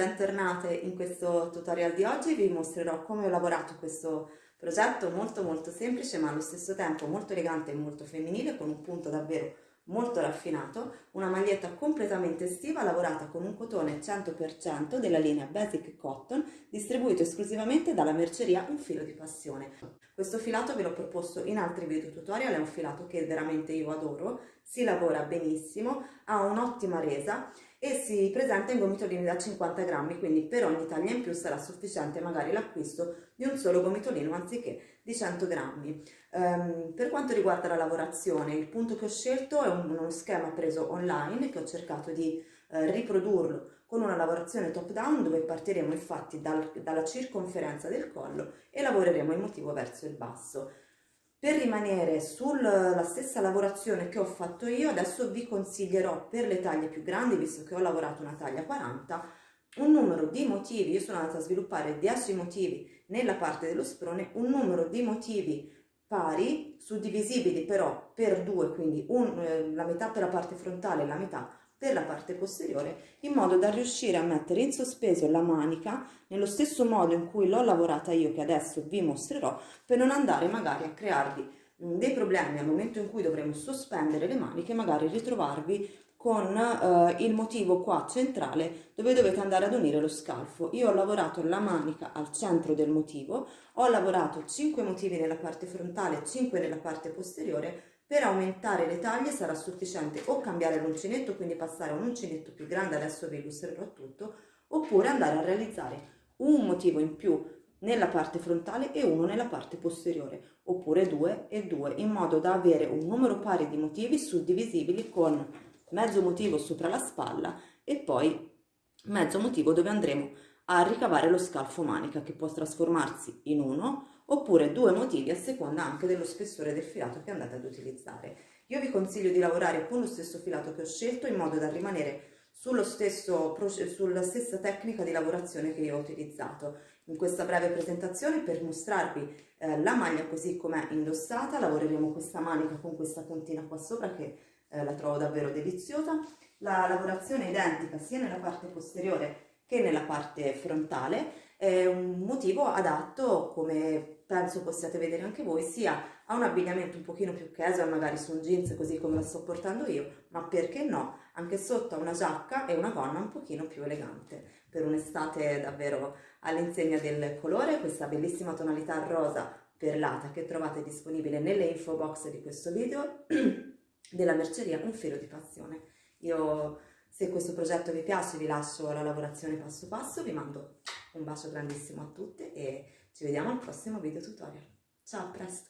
bentornate in questo tutorial di oggi. Vi mostrerò come ho lavorato questo progetto molto molto semplice ma allo stesso tempo molto elegante e molto femminile con un punto davvero molto raffinato, una maglietta completamente estiva lavorata con un cotone 100% della linea Basic Cotton distribuito esclusivamente dalla merceria Un Filo di Passione. Questo filato ve l'ho proposto in altri video tutorial, è un filato che veramente io adoro, si lavora benissimo, ha un'ottima resa e si presenta in gomitolini da 50 grammi, quindi per ogni taglia in più sarà sufficiente magari l'acquisto di un solo gomitolino anziché di 100 grammi. Um, per quanto riguarda la lavorazione, il punto che ho scelto è un, uno schema preso online che ho cercato di uh, riprodurlo con una lavorazione top down dove partiremo infatti dal, dalla circonferenza del collo e lavoreremo il motivo verso il basso. Per rimanere sulla stessa lavorazione che ho fatto io, adesso vi consiglierò per le taglie più grandi, visto che ho lavorato una taglia 40, un numero di motivi, io sono andata a sviluppare 10 motivi nella parte dello sprone, un numero di motivi pari, suddivisibili però per due, quindi un, eh, la metà per la parte frontale e la metà per parte posteriore in modo da riuscire a mettere in sospeso la manica nello stesso modo in cui l'ho lavorata io che adesso vi mostrerò per non andare magari a crearvi mm, dei problemi al momento in cui dovremo sospendere le maniche magari ritrovarvi con eh, il motivo qua centrale dove dovete andare ad unire lo scalfo. Io ho lavorato la manica al centro del motivo, ho lavorato 5 motivi nella parte frontale, 5 nella parte posteriore per aumentare le taglie sarà sufficiente o cambiare l'uncinetto, quindi passare a un uncinetto più grande, adesso vi illustrerò tutto, oppure andare a realizzare un motivo in più nella parte frontale e uno nella parte posteriore, oppure due e due, in modo da avere un numero pari di motivi suddivisibili con mezzo motivo sopra la spalla e poi mezzo motivo dove andremo a ricavare lo scalfo manica che può trasformarsi in uno oppure due motivi a seconda anche dello spessore del filato che andate ad utilizzare. Io vi consiglio di lavorare con lo stesso filato che ho scelto in modo da rimanere stesso, sulla stessa tecnica di lavorazione che io ho utilizzato. In questa breve presentazione per mostrarvi eh, la maglia così com'è indossata, lavoreremo questa manica con questa puntina qua sopra che eh, la trovo davvero deliziosa. La lavorazione è identica sia nella parte posteriore che nella parte frontale, è un motivo adatto come penso possiate vedere anche voi, sia a un abbigliamento un pochino più casual, magari su un jeans così come la sto portando io, ma perché no, anche sotto a una giacca e una gonna un pochino più elegante, per un'estate davvero all'insegna del colore, questa bellissima tonalità rosa perlata che trovate disponibile nelle info box di questo video, della merceria Un filo di passione. Io, se questo progetto vi piace, vi lascio la lavorazione passo passo, vi mando un bacio grandissimo a tutte e ci vediamo al prossimo video tutorial. Ciao, a presto!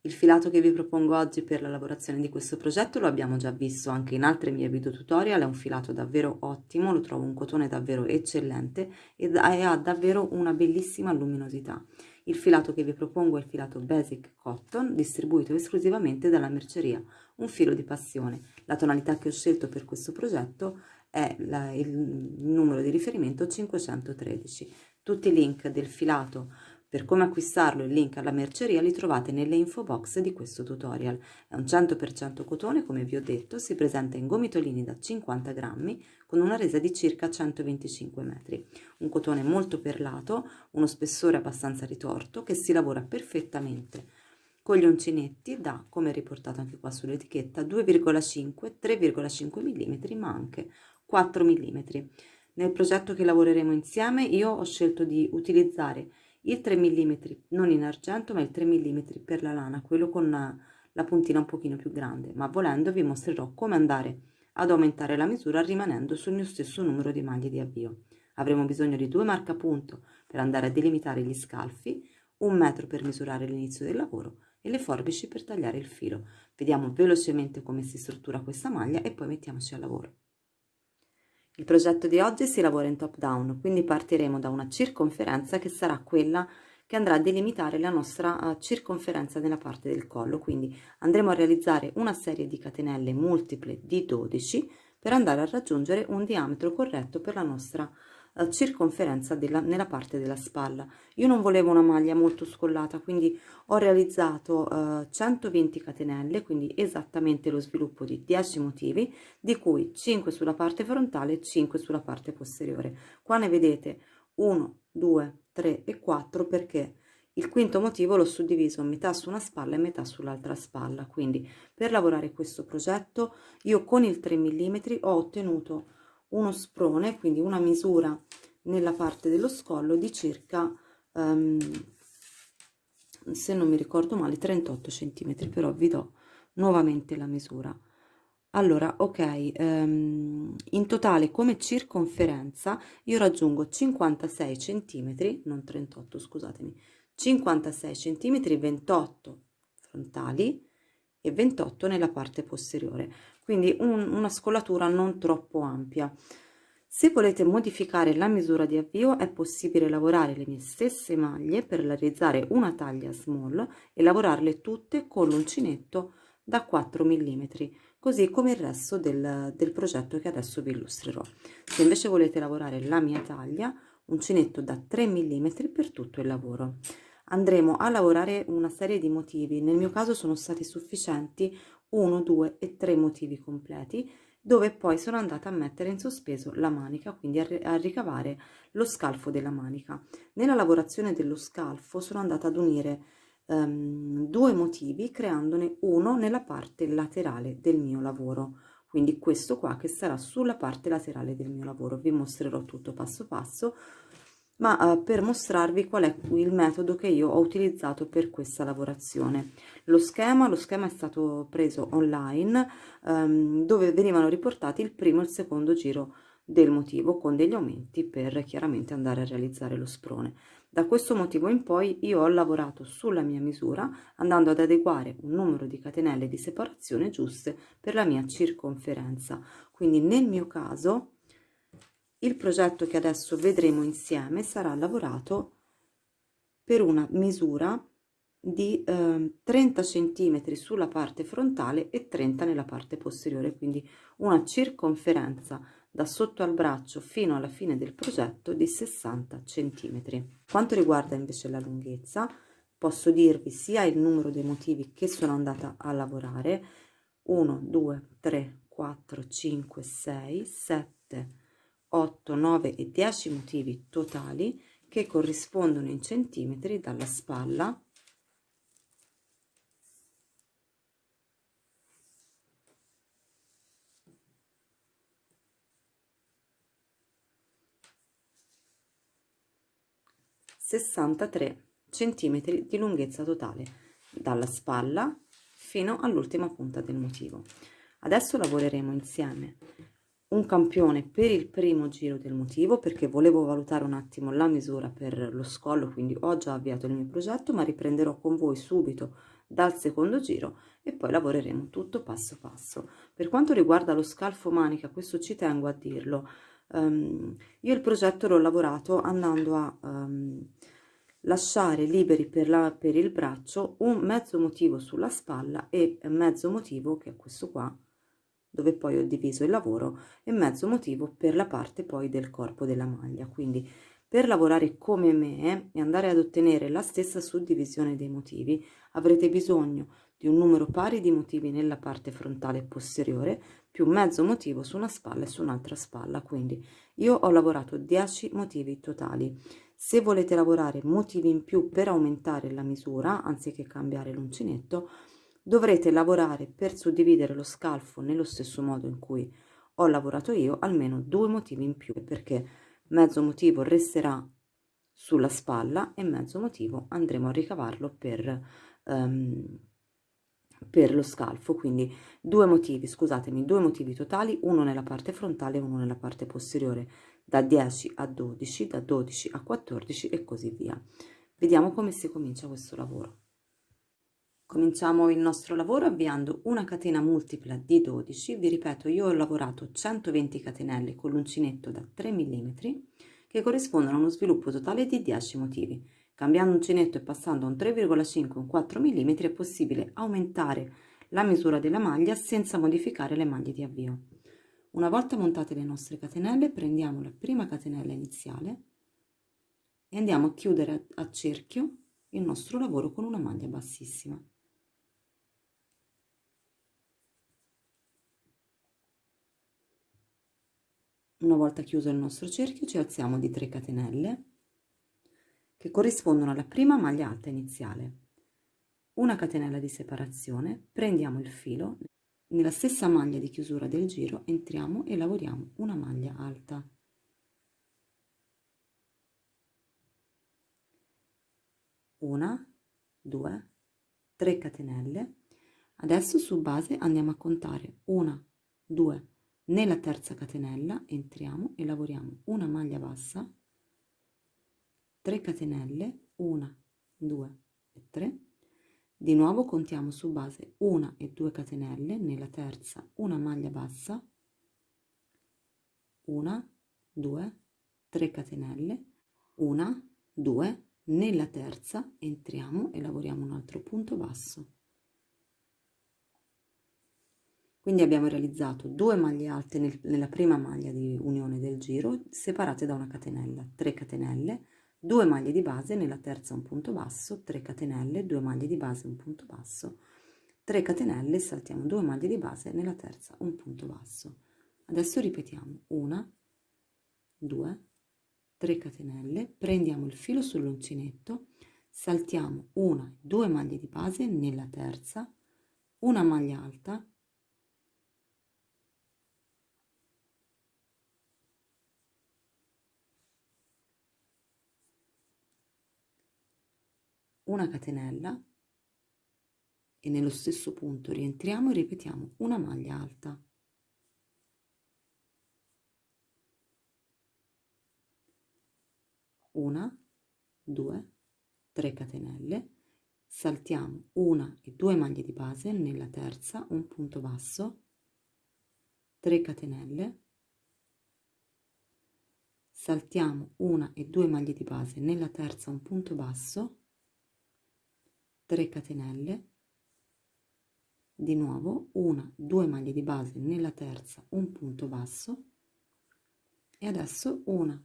Il filato che vi propongo oggi per la lavorazione di questo progetto lo abbiamo già visto anche in altri miei video tutorial, è un filato davvero ottimo, lo trovo un cotone davvero eccellente e ha davvero una bellissima luminosità. Il filato che vi propongo è il filato Basic Cotton, distribuito esclusivamente dalla merceria Un filo di passione. La tonalità che ho scelto per questo progetto è la, il numero di riferimento 513. Tutti i link del filato per come acquistarlo il link alla merceria li trovate nelle info box di questo tutorial. È un 100% cotone, come vi ho detto, si presenta in gomitolini da 50 grammi con una resa di circa 125 metri. Un cotone molto perlato, uno spessore abbastanza ritorto che si lavora perfettamente con gli uncinetti da, come riportato anche qua sull'etichetta, 2,5-3,5 mm ma anche 4 mm. Nel progetto che lavoreremo insieme io ho scelto di utilizzare il 3 mm non in argento ma il 3 mm per la lana quello con la puntina un pochino più grande. Ma volendo vi mostrerò come andare ad aumentare la misura rimanendo sul mio stesso numero di maglie di avvio. Avremo bisogno di due marcapunto per andare a delimitare gli scalfi un metro per misurare l'inizio del lavoro e le forbici per tagliare il filo. Vediamo velocemente come si struttura questa maglia e poi mettiamoci al lavoro il progetto di oggi si lavora in top down, quindi partiremo da una circonferenza che sarà quella che andrà a delimitare la nostra uh, circonferenza nella parte del collo, quindi andremo a realizzare una serie di catenelle multiple di 12 per andare a raggiungere un diametro corretto per la nostra circonferenza della, nella parte della spalla. Io non volevo una maglia molto scollata, quindi ho realizzato eh, 120 catenelle, quindi esattamente lo sviluppo di 10 motivi, di cui 5 sulla parte frontale e 5 sulla parte posteriore. Qua ne vedete 1, 2, 3 e 4 perché il quinto motivo l'ho suddiviso metà su una spalla e metà sull'altra spalla, quindi per lavorare questo progetto io con il 3 mm ho ottenuto uno sprone, quindi una misura nella parte dello scollo di circa, um, se non mi ricordo male, 38 cm, però vi do nuovamente la misura. Allora, ok, um, in totale come circonferenza io raggiungo 56 cm, non 38, scusatemi, 56 cm 28 frontali e 28 nella parte posteriore quindi un, una scolatura non troppo ampia. Se volete modificare la misura di avvio è possibile lavorare le mie stesse maglie per realizzare una taglia small e lavorarle tutte con l'uncinetto da 4 mm così come il resto del, del progetto che adesso vi illustrerò. Se invece volete lavorare la mia taglia uncinetto da 3 mm per tutto il lavoro. Andremo a lavorare una serie di motivi. Nel mio caso sono stati sufficienti 1 2 e 3 motivi completi dove poi sono andata a mettere in sospeso la manica quindi a, ricavare lo scalfo della manica. Nella lavorazione dello scalfo sono andata ad unire um, due motivi creandone uno nella parte laterale del mio lavoro. Quindi questo qua che sarà sulla parte laterale del mio lavoro. Vi mostrerò tutto passo passo ma eh, per mostrarvi qual è il metodo che io ho utilizzato per questa lavorazione. Lo schema, lo schema è stato preso online ehm, dove venivano riportati il primo e il secondo giro del motivo con degli aumenti per chiaramente andare a realizzare lo sprone. Da questo motivo in poi io ho lavorato sulla mia misura andando ad adeguare un numero di catenelle di separazione giuste per la mia circonferenza. Quindi nel mio caso il progetto che adesso vedremo insieme sarà lavorato per una misura di eh, 30 cm sulla parte frontale e 30 nella parte posteriore quindi una circonferenza da sotto al braccio fino alla fine del progetto di 60 cm quanto riguarda invece la lunghezza posso dirvi sia il numero dei motivi che sono andata a lavorare 1 2 3 4 5 6 7 8, 9 e 10 motivi totali che corrispondono in centimetri dalla spalla. sessantatré centimetri di lunghezza totale dalla spalla fino all'ultima punta del motivo. Adesso lavoreremo insieme un campione per il primo giro del motivo perché volevo valutare un attimo la misura per lo scollo quindi ho già avviato il mio progetto ma riprenderò con voi subito dal secondo giro e poi lavoreremo tutto passo passo. Per quanto riguarda lo scalfo manica questo ci tengo a dirlo. Um, io il progetto l'ho lavorato andando a um, lasciare liberi per, la, per il braccio un mezzo motivo sulla spalla e mezzo motivo che è questo qua dove poi ho diviso il lavoro e mezzo motivo per la parte poi del corpo della maglia. Quindi per lavorare come me e andare ad ottenere la stessa suddivisione dei motivi avrete bisogno di un numero pari di motivi nella parte frontale posteriore più mezzo motivo su una spalla e su un'altra spalla. Quindi io ho lavorato 10 motivi totali. Se volete lavorare motivi in più per aumentare la misura anziché cambiare l'uncinetto dovrete lavorare per suddividere lo scalfo nello stesso modo in cui ho lavorato io almeno due motivi in più perché mezzo motivo resterà sulla spalla e mezzo motivo andremo a ricavarlo per, um, per lo scalfo. Quindi due motivi scusatemi due motivi totali uno nella parte frontale e uno nella parte posteriore da 10 a 12 da 12 a 14 e così via. Vediamo come si comincia questo lavoro Cominciamo il nostro lavoro avviando una catena multipla di 12, vi ripeto io ho lavorato 120 catenelle con l'uncinetto da 3 mm che corrispondono a uno sviluppo totale di 10 motivi. Cambiando uncinetto e passando a un 3,5 un 4 mm è possibile aumentare la misura della maglia senza modificare le maglie di avvio. Una volta montate le nostre catenelle, prendiamo la prima catenella iniziale e andiamo a chiudere a cerchio il nostro lavoro con una maglia bassissima. Una volta chiuso il nostro cerchio ci alziamo di 3 catenelle che corrispondono alla prima maglia alta iniziale. Una catenella di separazione, prendiamo il filo, nella stessa maglia di chiusura del giro entriamo e lavoriamo una maglia alta. Una, due, tre catenelle. Adesso su base andiamo a contare una, due, nella terza catenella entriamo e lavoriamo una maglia bassa 3 catenelle 1 2 e 3 di nuovo contiamo su base 1 e 2 catenelle nella terza una maglia bassa 1 2 3 catenelle 1 2 nella terza entriamo e lavoriamo un altro punto basso quindi abbiamo realizzato due maglie alte nel, nella prima maglia di unione del giro separate da una catenella 3 catenelle 2 maglie di base nella terza un punto basso 3 catenelle 2 maglie di base un punto basso 3 catenelle saltiamo 2 maglie di base nella terza un punto basso. Adesso ripetiamo. Una 2 3 catenelle prendiamo il filo sull'uncinetto saltiamo una 2 maglie di base nella terza una maglia alta una catenella e nello stesso punto rientriamo e ripetiamo una maglia alta. Una due tre catenelle. Saltiamo una e due maglie di base nella terza un punto basso. 3 catenelle. Saltiamo una e due maglie di base nella terza un punto basso 3 catenelle. Di nuovo una due maglie di base nella terza un punto basso. E adesso una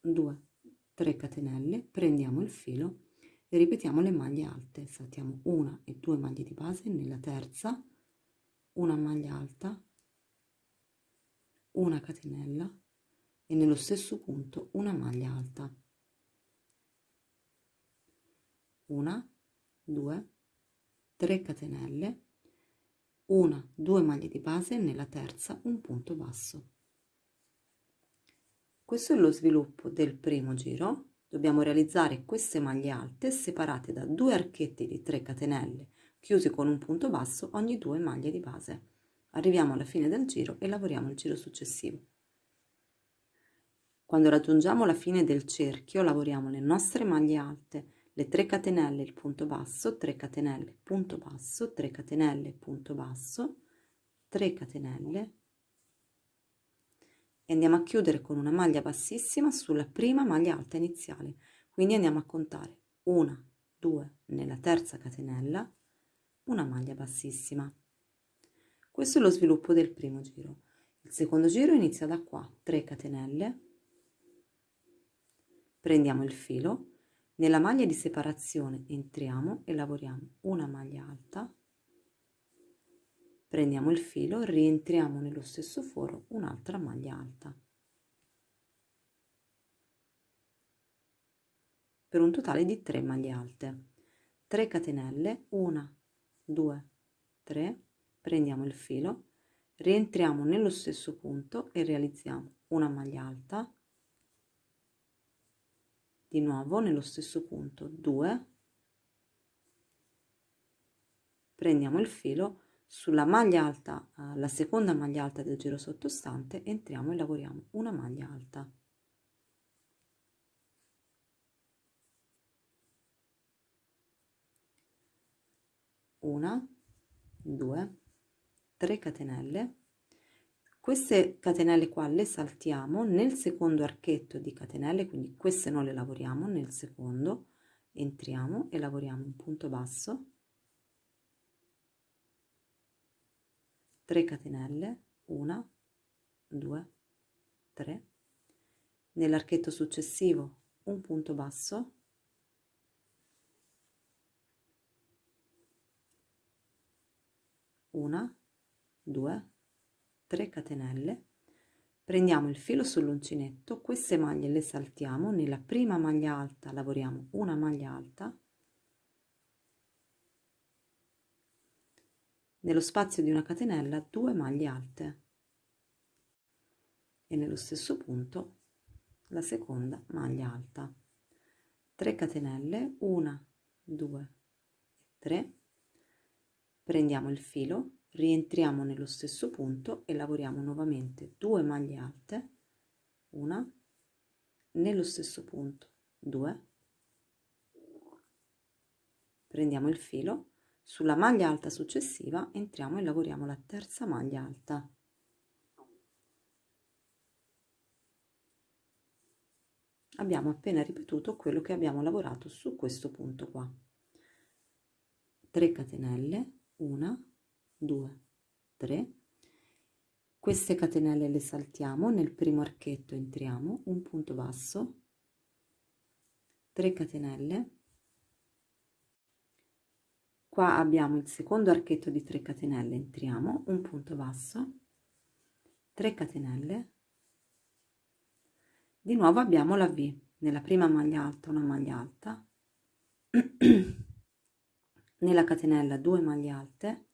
due 3 catenelle. Prendiamo il filo e ripetiamo le maglie alte. Saltiamo una e due maglie di base nella terza una maglia alta una catenella e nello stesso punto una maglia alta. Una 2 3 catenelle una 2 maglie di base nella terza un punto basso. Questo è lo sviluppo del primo giro. Dobbiamo realizzare queste maglie alte separate da due archetti di 3 catenelle chiusi con un punto basso ogni due maglie di base. Arriviamo alla fine del giro e lavoriamo il giro successivo. Quando raggiungiamo la fine del cerchio lavoriamo le nostre maglie alte le 3 catenelle il punto basso 3 catenelle punto basso 3 catenelle punto basso 3 catenelle. E andiamo a chiudere con una maglia bassissima sulla prima maglia alta iniziale. Quindi andiamo a contare una 2 nella terza catenella una maglia bassissima. Questo è lo sviluppo del primo giro. Il secondo giro inizia da qua 3 catenelle. Prendiamo il filo nella maglia di separazione entriamo e lavoriamo una maglia alta, prendiamo il filo, rientriamo nello stesso foro un'altra maglia alta. Per un totale di 3 maglie alte. 3 catenelle, 1, 2, 3, prendiamo il filo, rientriamo nello stesso punto e realizziamo una maglia alta, di nuovo nello stesso punto 2 prendiamo il filo sulla maglia alta eh, la seconda maglia alta del giro sottostante entriamo e lavoriamo una maglia alta. Una due tre catenelle queste catenelle qua le saltiamo nel secondo archetto di catenelle quindi queste non le lavoriamo nel secondo entriamo e lavoriamo un punto basso. 3 catenelle 1 2 3 nell'archetto successivo un punto basso. Una due tre catenelle prendiamo il filo sull'uncinetto queste maglie le saltiamo nella prima maglia alta lavoriamo una maglia alta nello spazio di una catenella due maglie alte e nello stesso punto la seconda maglia alta. 3 catenelle 1 2 3 prendiamo il filo rientriamo nello stesso punto e lavoriamo nuovamente 2 maglie alte una nello stesso punto 2 prendiamo il filo sulla maglia alta successiva entriamo e lavoriamo la terza maglia alta. Abbiamo appena ripetuto quello che abbiamo lavorato su questo punto qua. 3 catenelle 1 2 3 queste catenelle le saltiamo nel primo archetto entriamo un punto basso. 3 catenelle. Qua abbiamo il secondo archetto di 3 catenelle entriamo un punto basso. 3 catenelle. Di nuovo abbiamo la V nella prima maglia alta una maglia alta. Nella catenella 2 maglie alte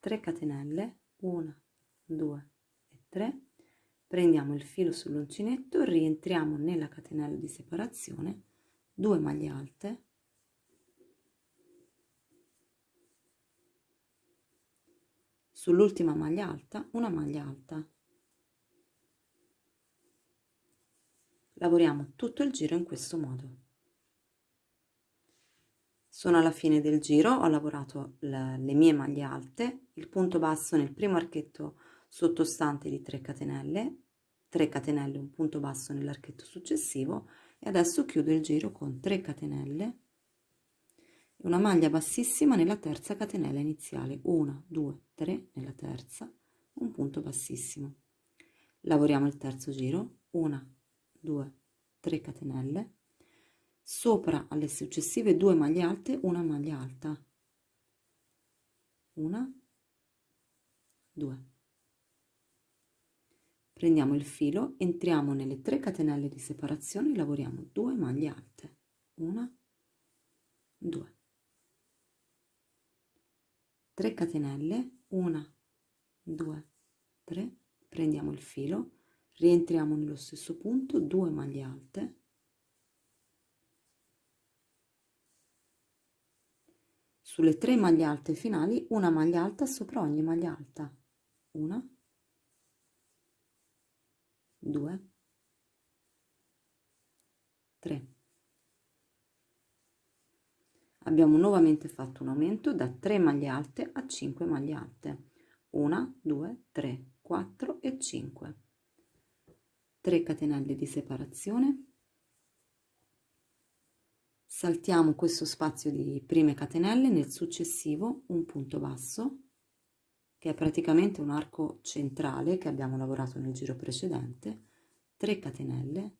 tre catenelle 1 2 e 3 prendiamo il filo sull'uncinetto rientriamo nella catenella di separazione 2 maglie alte. Sull'ultima maglia alta una maglia alta. Lavoriamo tutto il giro in questo modo sono alla fine del giro ho lavorato le, le mie maglie alte il punto basso nel primo archetto sottostante di 3 catenelle 3 catenelle un punto basso nell'archetto successivo e adesso chiudo il giro con 3 catenelle una maglia bassissima nella terza catenella iniziale 1 2 3 nella terza un punto bassissimo. Lavoriamo il terzo giro 1 2 3 catenelle sopra alle successive due maglie alte una maglia alta. Una 2 prendiamo il filo entriamo nelle 3 catenelle di separazione lavoriamo 2 maglie alte. Una 2 3 catenelle 1 2 3 prendiamo il filo rientriamo nello stesso punto 2 maglie alte sulle 3 maglie alte finali una maglia alta sopra ogni maglia alta. Una. 2 3 abbiamo nuovamente fatto un aumento da 3 maglie alte a 5 maglie alte. 1 2 3 4 e 5 3 catenelle di separazione saltiamo questo spazio di prime catenelle nel successivo un punto basso che è praticamente un arco centrale che abbiamo lavorato nel giro precedente 3 catenelle.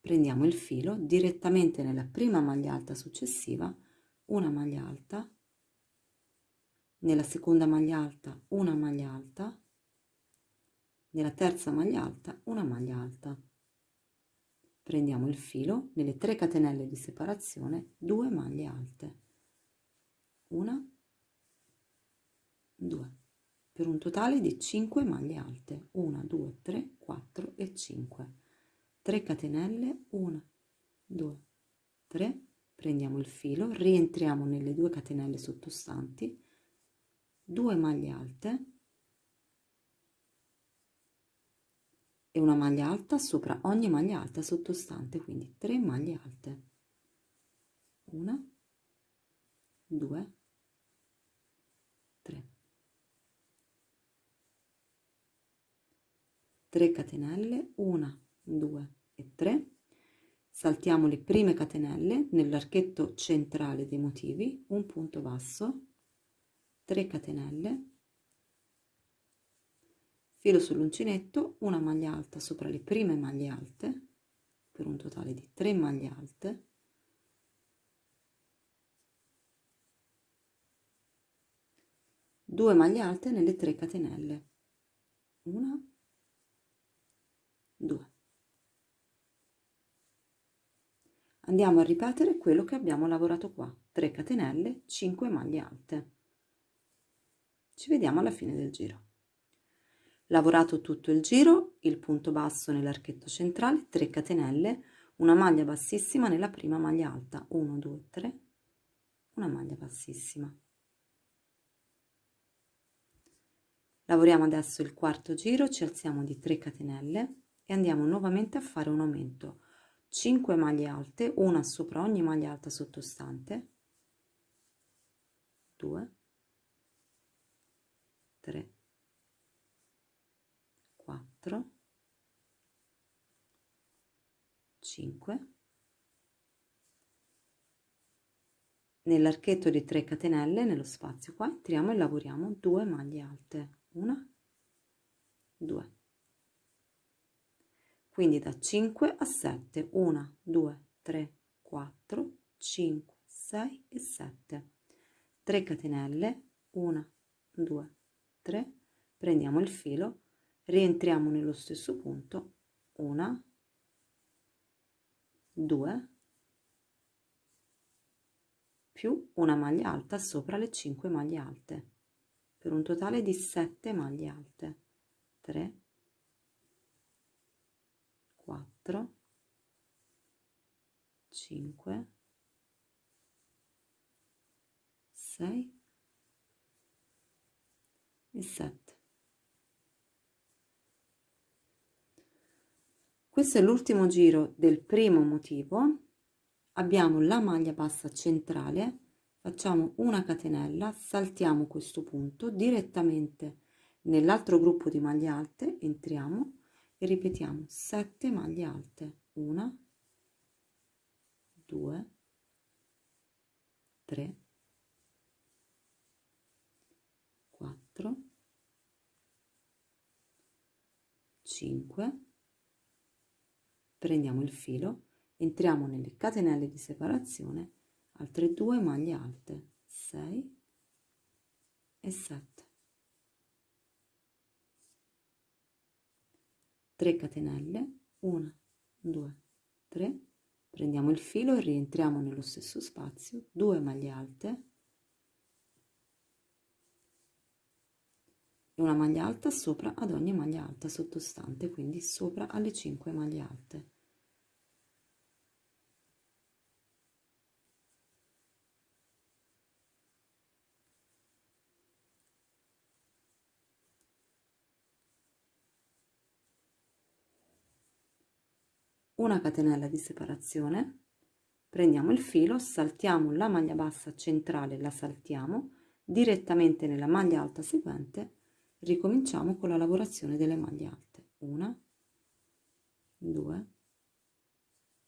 Prendiamo il filo direttamente nella prima maglia alta successiva una maglia alta nella seconda maglia alta una maglia alta nella terza maglia alta una maglia alta prendiamo il filo nelle 3 catenelle di separazione 2 maglie alte. Una 2 per un totale di 5 maglie alte. 1 2 3 4 e 5 3 catenelle 1 2 3 prendiamo il filo rientriamo nelle due catenelle sottostanti. 2 maglie alte e una maglia alta sopra ogni maglia alta sottostante quindi 3 maglie alte. 1 2 3 3 catenelle 1 2 e 3 saltiamo le prime catenelle nell'archetto centrale dei motivi, un punto basso, 3 catenelle, filo sull'uncinetto, una maglia alta sopra le prime maglie alte, per un totale di 3 maglie alte, 2 maglie alte nelle 3 catenelle. 1 2 andiamo a ripetere quello che abbiamo lavorato qua. 3 catenelle 5 maglie alte. Ci vediamo alla fine del giro lavorato tutto il giro il punto basso nell'archetto centrale 3 catenelle una maglia bassissima nella prima maglia alta. 1 2 3 una maglia bassissima. Lavoriamo adesso il quarto giro ci alziamo di 3 catenelle e andiamo nuovamente a fare un aumento. 5 maglie alte una sopra ogni maglia alta sottostante. 2 3 4 5 nell'archetto di 3 catenelle nello spazio qua entriamo e lavoriamo 2 maglie alte una, due. Quindi da 5 a 7, 1, 2, 3, 4, 5, 6 e 7. 3 catenelle, 1, 2, 3, prendiamo il filo, rientriamo nello stesso punto, 1, 2, più una maglia alta sopra le 5 maglie alte per un totale di 7 maglie alte. 3 4 5 6 e 7 questo è l'ultimo giro del primo motivo. Abbiamo la maglia bassa centrale facciamo una catenella saltiamo questo punto direttamente nell'altro gruppo di maglie alte entriamo e ripetiamo 7 maglie alte. 1 2 3 4 5 prendiamo il filo entriamo nelle catenelle di separazione altre due maglie alte 6 e 7 3 catenelle 1 2 3 prendiamo il filo e rientriamo nello stesso spazio 2 maglie alte. Una maglia alta sopra ad ogni maglia alta sottostante quindi sopra alle 5 maglie alte una catenella di separazione prendiamo il filo saltiamo la maglia bassa centrale la saltiamo direttamente nella maglia alta seguente ricominciamo con la lavorazione delle maglie alte. Una due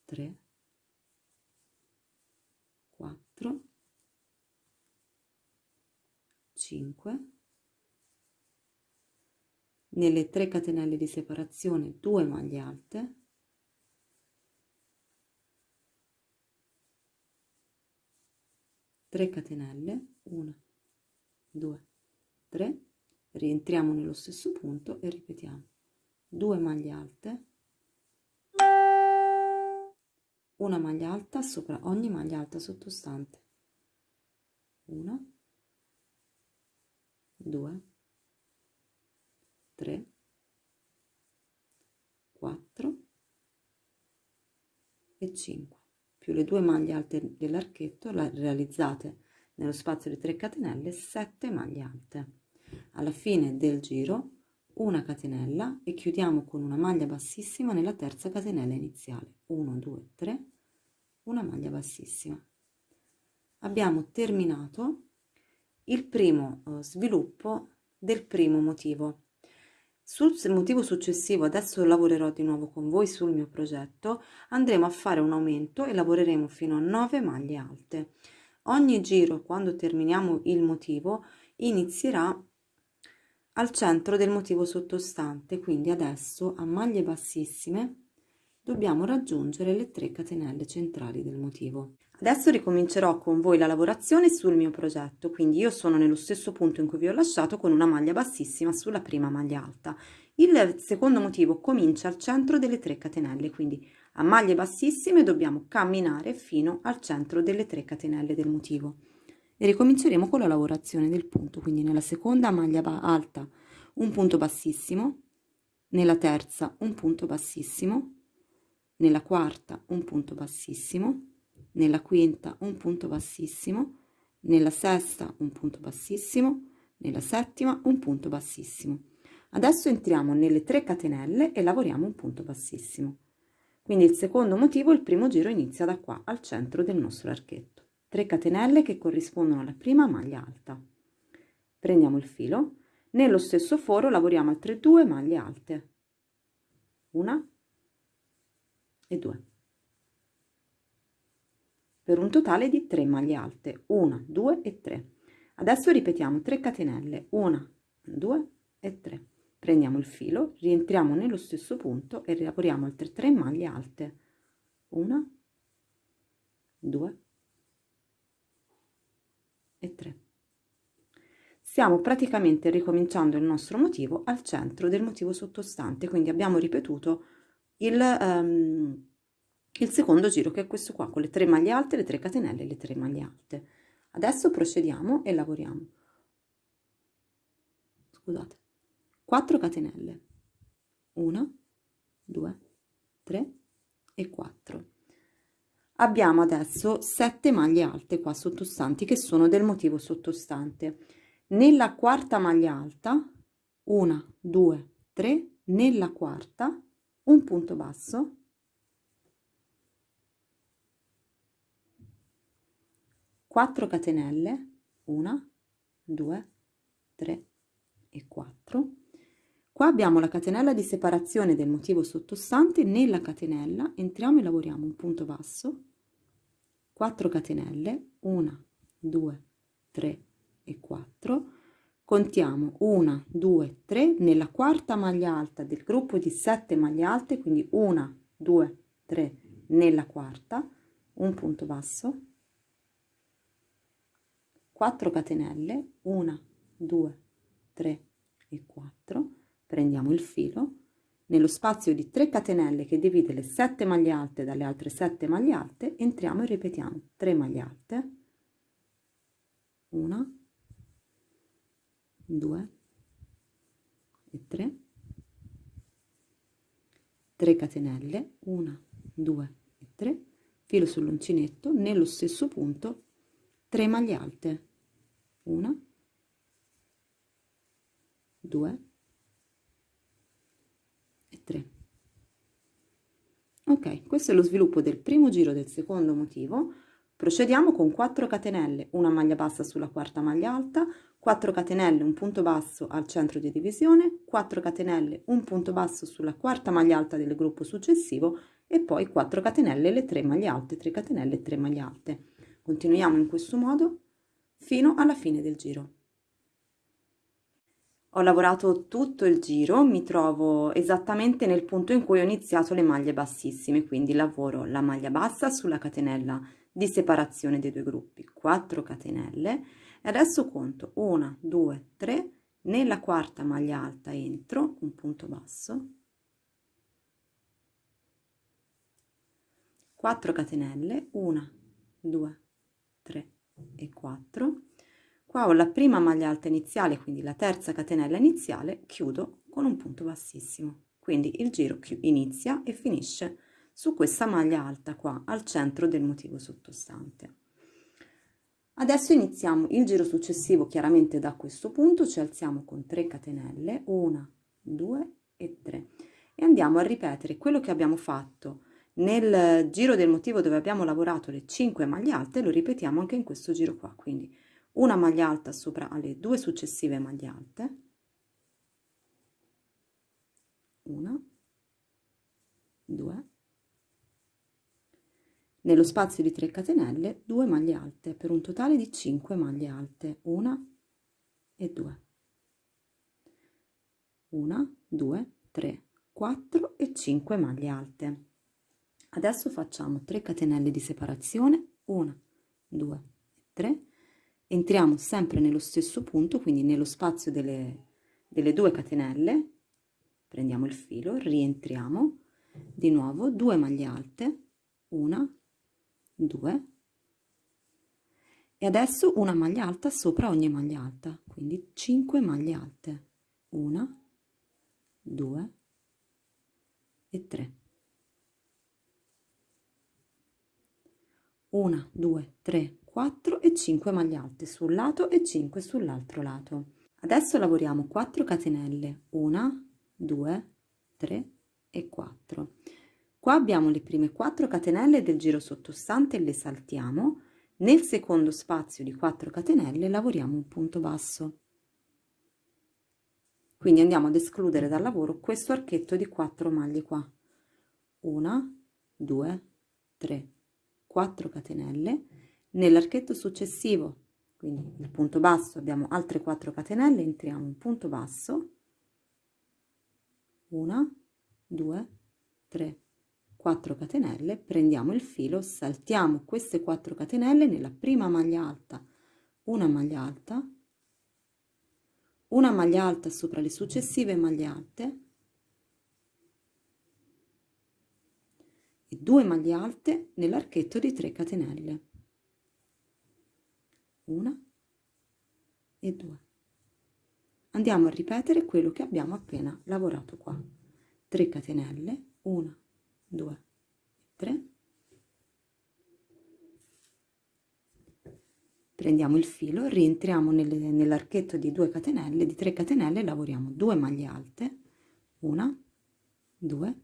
tre quattro cinque. Nelle 3 catenelle di separazione 2 maglie alte 3 catenelle 1 2 3 rientriamo nello stesso punto e ripetiamo. 2 maglie alte una maglia alta sopra ogni maglia alta sottostante. 1 2 3 4 e 5 più le due maglie alte dell'archetto realizzate nello spazio di 3 catenelle 7 maglie alte. Alla fine del giro una catenella e chiudiamo con una maglia bassissima nella terza catenella iniziale. 1 2 3 una maglia bassissima. Abbiamo terminato il primo uh, sviluppo del primo motivo Sul motivo successivo, adesso lavorerò di nuovo con voi sul mio progetto, andremo a fare un aumento e lavoreremo fino a 9 maglie alte. Ogni giro, quando terminiamo il motivo, inizierà al centro del motivo sottostante, quindi adesso a maglie bassissime dobbiamo raggiungere le 3 catenelle centrali del motivo. Adesso ricomincerò con voi la lavorazione sul mio progetto, quindi io sono nello stesso punto in cui vi ho lasciato con una maglia bassissima sulla prima maglia alta. Il secondo motivo comincia al centro delle 3 catenelle, quindi a maglie bassissime dobbiamo camminare fino al centro delle 3 catenelle del motivo e ricominceremo con la lavorazione del punto quindi nella seconda maglia alta un punto bassissimo nella terza un punto bassissimo nella quarta un punto bassissimo nella quinta un punto bassissimo nella sesta un punto bassissimo nella settima un punto bassissimo. Adesso entriamo nelle 3 catenelle e lavoriamo un punto bassissimo. Quindi il secondo motivo il primo giro inizia da qua al centro del nostro archetto. 3 catenelle che corrispondono alla prima maglia alta. Prendiamo il filo. Nello stesso foro lavoriamo altre due maglie alte. Una e due per un totale di 3 maglie alte 1 2 e 3 adesso ripetiamo 3 catenelle 1 2 e 3 prendiamo il filo rientriamo nello stesso punto e lavoriamo altre 3 maglie alte. 1 2 e 3. Stiamo praticamente ricominciando il nostro motivo al centro del motivo sottostante, quindi abbiamo ripetuto il, um, il secondo giro che è questo qua con le tre maglie alte, le tre catenelle le tre maglie alte. Adesso procediamo e lavoriamo. Scusate. 4 catenelle. 1, 2, 3 e 4 abbiamo adesso 7 maglie alte qua sottostanti che sono del motivo sottostante nella quarta maglia alta 1 2 3 nella quarta un punto basso quattro catenelle 1 2 3 e 4 qua abbiamo la catenella di separazione del motivo sottostante nella catenella. Entriamo e lavoriamo un punto basso. 4 catenelle 1 2 3 e 4 contiamo 1 2 3 nella quarta maglia alta del gruppo di 7 maglie alte quindi 1 2 3 nella quarta. Un punto basso 4 catenelle 1 2 3 e 4 prendiamo il filo. Nello spazio di 3 catenelle che divide le 7 maglie alte dalle altre 7 maglie alte entriamo e ripetiamo. 3 maglie alte. 1 2 e 3 3 catenelle 1 2 e 3 filo sull'uncinetto. Nello stesso punto 3 maglie alte 1 2 3 ok questo è lo sviluppo del primo giro del secondo motivo. Procediamo con 4 catenelle una maglia bassa sulla quarta maglia alta 4 catenelle un punto basso al centro di divisione 4 catenelle un punto basso sulla quarta maglia alta del gruppo successivo e poi 4 catenelle le 3 maglie alte 3 catenelle 3 maglie alte. Continuiamo in questo modo fino alla fine del giro. Ho lavorato tutto il giro, mi trovo esattamente nel punto in cui ho iniziato le maglie bassissime, quindi lavoro la maglia bassa sulla catenella di separazione dei due gruppi, 4 catenelle e adesso conto 1, 2, 3, nella quarta maglia alta entro un punto basso, 4 catenelle, 1, 2, 3 e 4 qua ho la prima maglia alta iniziale quindi la terza catenella iniziale chiudo con un punto bassissimo. Quindi il giro inizia e finisce su questa maglia alta qua al centro del motivo sottostante. Adesso iniziamo il giro successivo chiaramente da questo punto ci alziamo con 3 catenelle 1 2 e 3 e andiamo a ripetere quello che abbiamo fatto nel giro del motivo dove abbiamo lavorato le 5 maglie alte lo ripetiamo anche in questo giro qua. Quindi una maglia alta sopra alle due successive maglie alte. Una, due, nello spazio di 3 catenelle 2 maglie alte per un totale di 5 maglie alte, una e due, una, due, tre, quattro e 5 maglie alte. Adesso facciamo 3 catenelle di separazione, una, due, tre, entriamo sempre nello stesso punto, quindi nello spazio delle, delle due catenelle, prendiamo il filo, rientriamo, di nuovo 2 maglie alte, una, 2 e adesso una maglia alta sopra ogni maglia alta quindi 5 maglie alte. 1 2 e 3 1 2 3 4 e 5 maglie alte sul lato e 5 sull'altro lato adesso lavoriamo 4 catenelle 1 2 3 e 4 Qua abbiamo le prime 4 catenelle del giro sottostante e le saltiamo. Nel secondo spazio di 4 catenelle lavoriamo un punto basso. Quindi andiamo ad escludere dal lavoro questo archetto di 4 maglie qua. 1, 2, 3, 4 catenelle. Nell'archetto successivo, quindi il punto basso, abbiamo altre 4 catenelle, entriamo un punto basso. 1, 2, 3, 4 catenelle prendiamo il filo saltiamo queste 4 catenelle nella prima maglia alta una maglia alta una maglia alta sopra le successive maglie alte e due maglie alte nell'archetto di 3 catenelle. Una e due. Andiamo a ripetere quello che abbiamo appena lavorato qua. 3 catenelle 1 2 3 prendiamo il filo rientriamo nell'archetto di 2 catenelle di 3 catenelle lavoriamo 2 maglie alte una 2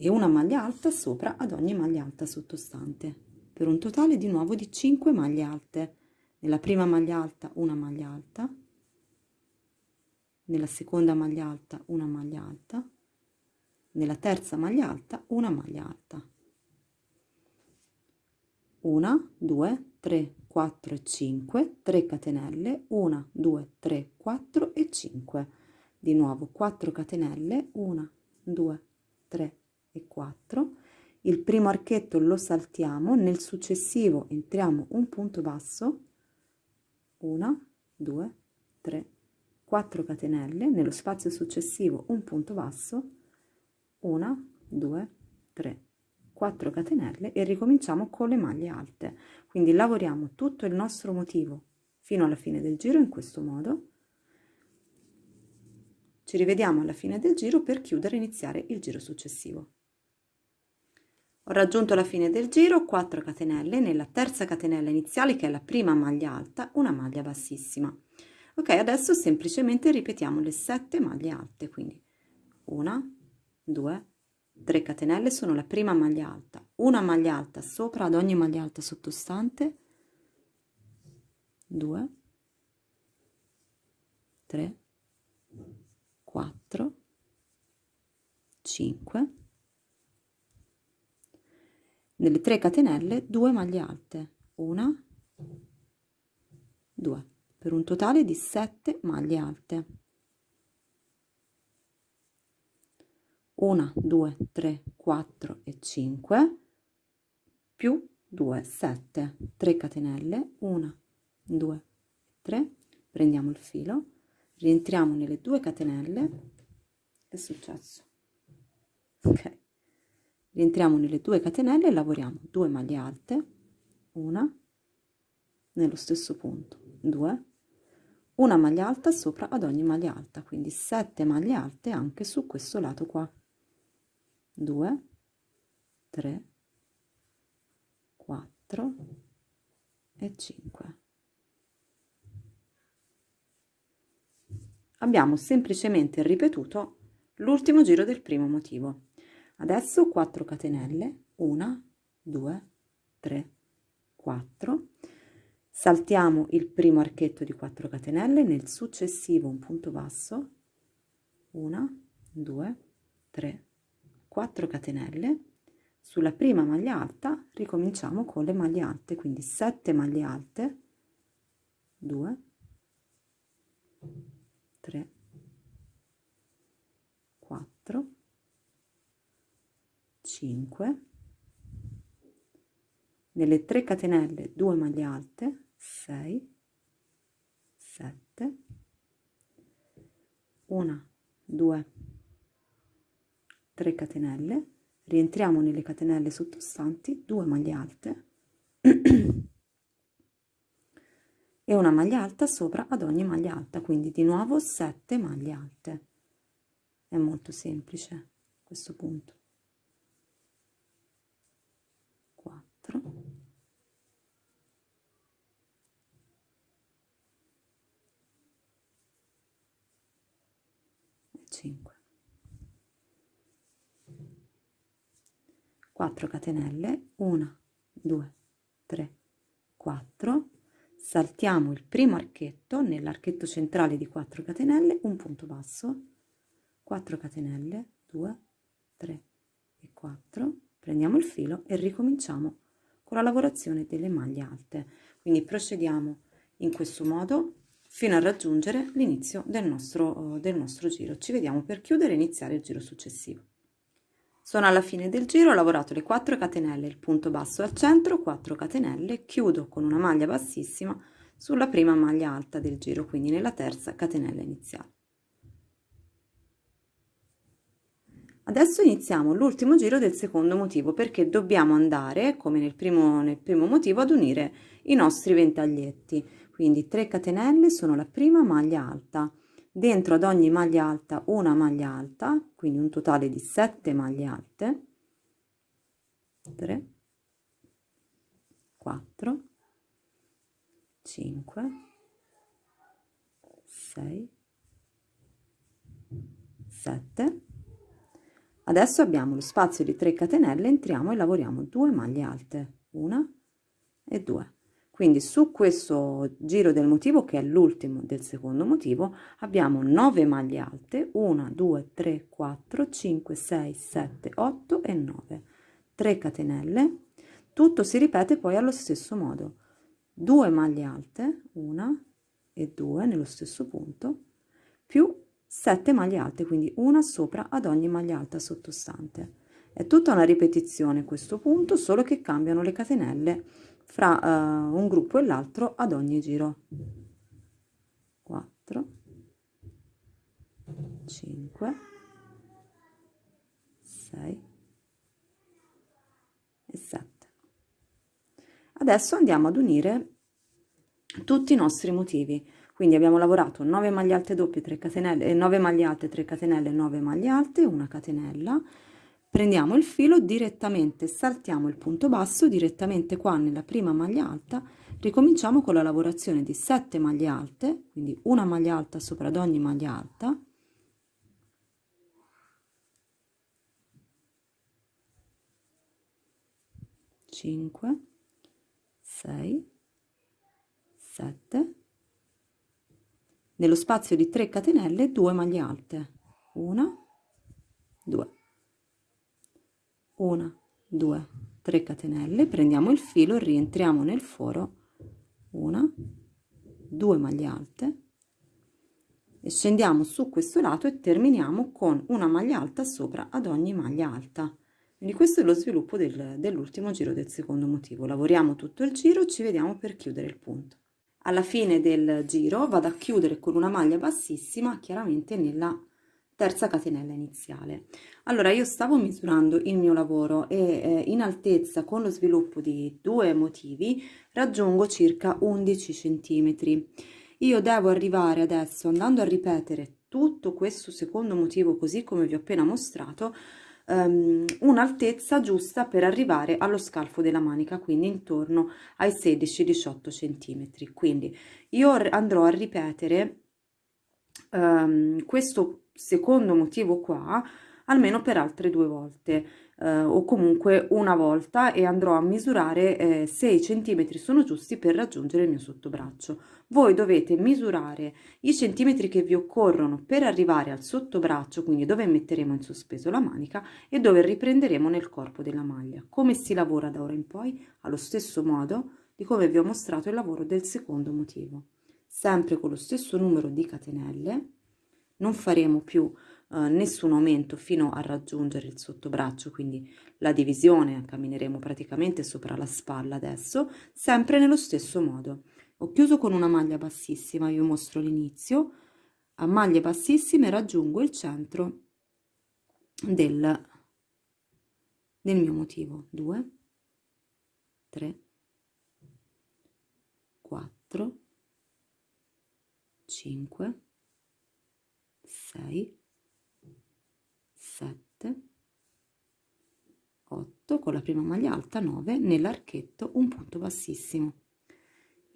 e una maglia alta sopra ad ogni maglia alta sottostante per un totale di nuovo di 5 maglie alte. Nella prima maglia alta una maglia alta nella seconda maglia alta una maglia alta nella terza maglia alta una maglia alta. 1 2 3 4 e 5 3 catenelle 1 2 3 4 e 5 di nuovo 4 catenelle 1 2 3 e 4 il primo archetto lo saltiamo nel successivo entriamo un punto basso 1 2 3 4 catenelle nello spazio successivo un punto basso una, due, tre, 4 catenelle e ricominciamo con le maglie alte. Quindi lavoriamo tutto il nostro motivo fino alla fine del giro in questo modo. Ci rivediamo alla fine del giro per chiudere e iniziare il giro successivo. Ho raggiunto la fine del giro, 4 catenelle, nella terza catenella iniziale che è la prima maglia alta, una maglia bassissima. Ok, adesso semplicemente ripetiamo le 7 maglie alte, quindi una, 2 3 catenelle sono la prima maglia alta. Una maglia alta sopra ad ogni maglia alta sottostante. 2 3 4 5 nelle 3 catenelle 2 maglie alte. Una 2 per un totale di 7 maglie alte. 1 2 3 4 e 5 più 2 7 3 catenelle 1 2 3 prendiamo il filo rientriamo nelle due catenelle. Che è successo. Ok rientriamo nelle due catenelle e lavoriamo 2 maglie alte una nello stesso punto 2 una maglia alta sopra ad ogni maglia alta quindi 7 maglie alte anche su questo lato qua 2 3 4 e 5 abbiamo semplicemente ripetuto l'ultimo giro del primo motivo adesso 4 catenelle 1 2 3 4 saltiamo il primo archetto di 4 catenelle nel successivo un punto basso 1 2 3 4 catenelle. Sulla prima maglia alta ricominciamo con le maglie alte quindi 7 maglie alte 2 3 4 5 nelle 3 catenelle 2 maglie alte 6 7 1 2 3 catenelle rientriamo nelle catenelle sottostanti 2 maglie alte e una maglia alta sopra ad ogni maglia alta quindi di nuovo 7 maglie alte. È molto semplice questo punto 4 e 5 4 catenelle 1 2 3 4 saltiamo il primo archetto nell'archetto centrale di 4 catenelle un punto basso. 4 catenelle 2 3 e 4 prendiamo il filo e ricominciamo con la lavorazione delle maglie alte. Quindi procediamo in questo modo fino a raggiungere l'inizio del nostro del nostro giro. Ci vediamo per chiudere e iniziare il giro successivo. Sono alla fine del giro ho lavorato le 4 catenelle il punto basso al centro 4 catenelle chiudo con una maglia bassissima sulla prima maglia alta del giro quindi nella terza catenella iniziale Adesso iniziamo l'ultimo giro del secondo motivo perché dobbiamo andare, come nel primo, nel primo motivo, ad unire i nostri ventaglietti. Quindi 3 catenelle sono la prima maglia alta. Dentro ad ogni maglia alta una maglia alta, quindi un totale di 7 maglie alte. 3, 4, 5, 6, 7 Adesso abbiamo lo spazio di 3 catenelle, entriamo e lavoriamo 2 maglie alte, una e due. Quindi su questo giro del motivo, che è l'ultimo del secondo motivo, abbiamo 9 maglie alte, 1, 2, 3, 4, 5, 6, 7, 8 e 9. 3 catenelle, tutto si ripete poi allo stesso modo. 2 maglie alte, una e due nello stesso punto, più 7 maglie alte, quindi una sopra ad ogni maglia alta sottostante. È tutta una ripetizione questo punto, solo che cambiano le catenelle fra uh, un gruppo e l'altro ad ogni giro. 4, 5, 6 e 7. Adesso andiamo ad unire tutti i nostri motivi quindi abbiamo lavorato 9 maglie alte doppie 3 catenelle 9 eh, maglie alte 3 catenelle 9 maglie alte una catenella. Prendiamo il filo direttamente saltiamo il punto basso direttamente qua nella prima maglia alta ricominciamo con la lavorazione di 7 maglie alte quindi una maglia alta sopra ad ogni maglia alta. Cinque sei sette nello spazio di 3 catenelle 2 maglie alte. 1 2 1 2 3 catenelle. Prendiamo il filo rientriamo nel foro. 1 2 maglie alte. E scendiamo su questo lato e terminiamo con una maglia alta sopra ad ogni maglia alta. Quindi questo è lo sviluppo del, dell'ultimo giro del secondo motivo. Lavoriamo tutto il giro ci vediamo per chiudere il punto alla fine del giro vado a chiudere con una maglia bassissima chiaramente nella terza catenella iniziale. Allora io stavo misurando il mio lavoro e eh, in altezza con lo sviluppo di due motivi raggiungo circa 11 centimetri. Io devo arrivare adesso andando a ripetere tutto questo secondo motivo così come vi ho appena mostrato um, un'altezza giusta per arrivare allo scalfo della manica quindi intorno ai 16-18 centimetri. Quindi io andrò a ripetere um, questo secondo motivo qua almeno per altre due volte eh, o comunque una volta e andrò a misurare eh, se i centimetri sono giusti per raggiungere il mio sottobraccio. Voi dovete misurare i centimetri che vi occorrono per arrivare al sottobraccio, quindi dove metteremo in sospeso la manica e dove riprenderemo nel corpo della maglia. Come si lavora da ora in poi? Allo stesso modo di come vi ho mostrato il lavoro del secondo motivo. Sempre con lo stesso numero di catenelle, non faremo più eh, nessun aumento fino a raggiungere il sottobraccio, quindi la divisione, cammineremo praticamente sopra la spalla adesso, sempre nello stesso modo. Ho chiuso con una maglia bassissima, vi mostro l'inizio, a maglie bassissime raggiungo il centro del, del mio motivo. 2, 3, 4, 5, 6, 7 8 con la prima maglia alta 9 nell'archetto un punto bassissimo.